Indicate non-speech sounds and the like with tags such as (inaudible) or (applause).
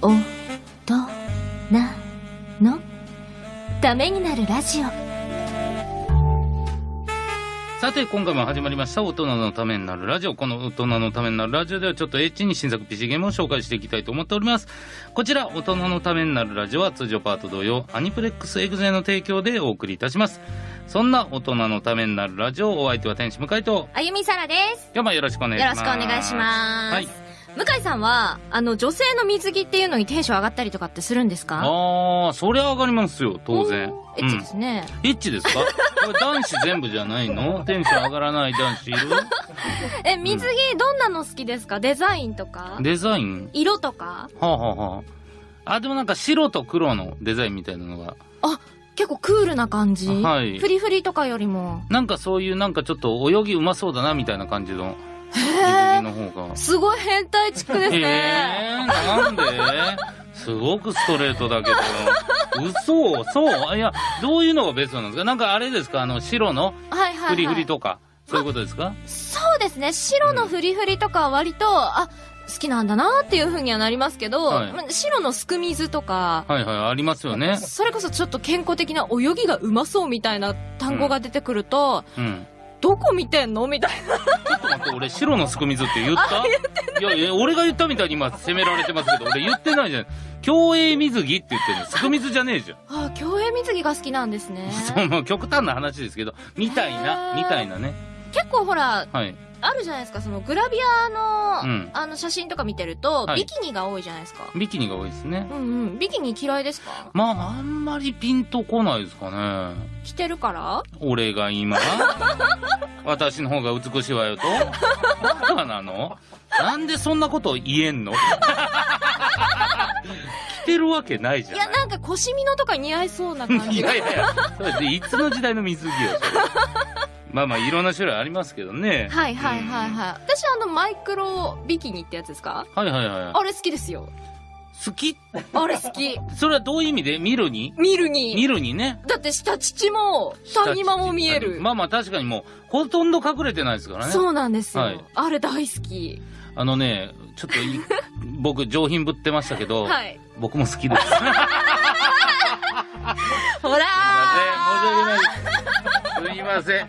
おとなの？ためになるラジオさて、今回も始まりました、大人のためになるラジオ。この大人のためになるラジオでは、ちょっとエッチに新作 PC ゲームを紹介していきたいと思っております。こちら、大人のためになるラジオは通常パート同様、アニプレックスエグゼの提供でお送りいたします。そんな大人のためになるラジオ、お相手は天使向井と、あゆみさらです今日もよろしくお願いしよます。ろしくお願いします、はい。向井さんはあの女性の水着っていうのにテンション上がったりとかってするんですか？ああ、そりゃ上がりますよ、当然。エッチですね、エッチですか？これ男子全部じゃないの？(laughs) テンション上がらない男子いる？(laughs) え水着どんなの好きですか？デザインとか？デザイン？色とか？はあ、はあはあ、あ、でもなんか白と黒のデザインみたいなのが。結構クールな感じ、はい。フリフリとかよりも。なんかそういうなんかちょっと泳ぎうまそうだなみたいな感じのえ着の方が。すごい変態チックですえね、ー、なんで？(laughs) すごくストレートだけど。嘘。そう。いや、どういうのがベストなんですか？なんかあれですか？あの白の？はいはい、はい、フリフリとか。そういうことですか？そうですね。白のフリフリとかは割と、あ好きなんだなっていうふうにはなりますけど、はい。ま白のすく水とか、はいはい、ありますよね。それこそちょっと健康的な泳ぎがうまそうみたいな単語が出てくると、うん。どこ見てんの？みたいちょっと待って、俺白のすく水って言った？いやいや、俺が言ったみたいに今責められてますけど、俺言ってないじゃん。競泳水着って言ってるの。すく水じゃねえじゃん。な。あ、競泳水着が好きなんですね。(laughs) そう、もう極端な話ですけど、みたいな、みたいなね。結構ほら、はい。あるじゃないですか、そのグラビアの、うんあの写真とか見てると、はいビキニが多いじゃないですか。ビキニが多いですね。うんうん。ビキニ嫌いですか？まあ、あんまりピンとこないですかね。着てるから？俺が今、(laughs) 私の方が美しいわよと？バカなの？なんでそんなこと言えんの？(laughs) 着てるわけないじゃん。いや、なんか腰みのとか似合いそうな感 (laughs) いじが。やいやいや、それでいつの時代の水着よ、それまあまあ、いろんな種類ありますけどね。はいはいはいはい。私あのマイクロビキニってやつですか？はいはいはい。あれ好きですよ。好き？あれ好き。それはどういう意味で見るに？見るに。見るにね。だって下乳も谷間も見える。まあまあ確かにもう、ほとんど隠れてないですからね。そうなんですよ、はいあれ大好き。あのね、ちょっとい (laughs) 僕上品ぶってましたけど、はい。僕も好きです。すいまほらせん。すいません。